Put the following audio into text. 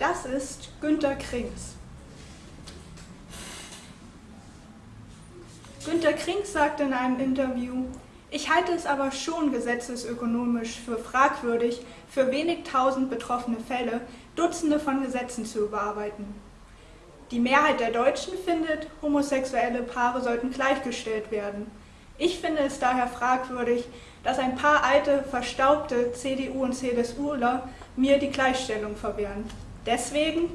Das ist Günter Krings. Günter Krings sagte in einem Interview, ich halte es aber schon gesetzesökonomisch für fragwürdig, für wenig tausend betroffene Fälle Dutzende von Gesetzen zu überarbeiten. Die Mehrheit der Deutschen findet, homosexuelle Paare sollten gleichgestellt werden. Ich finde es daher fragwürdig, dass ein paar alte, verstaubte CDU- und CSUler mir die Gleichstellung verwehren. Deswegen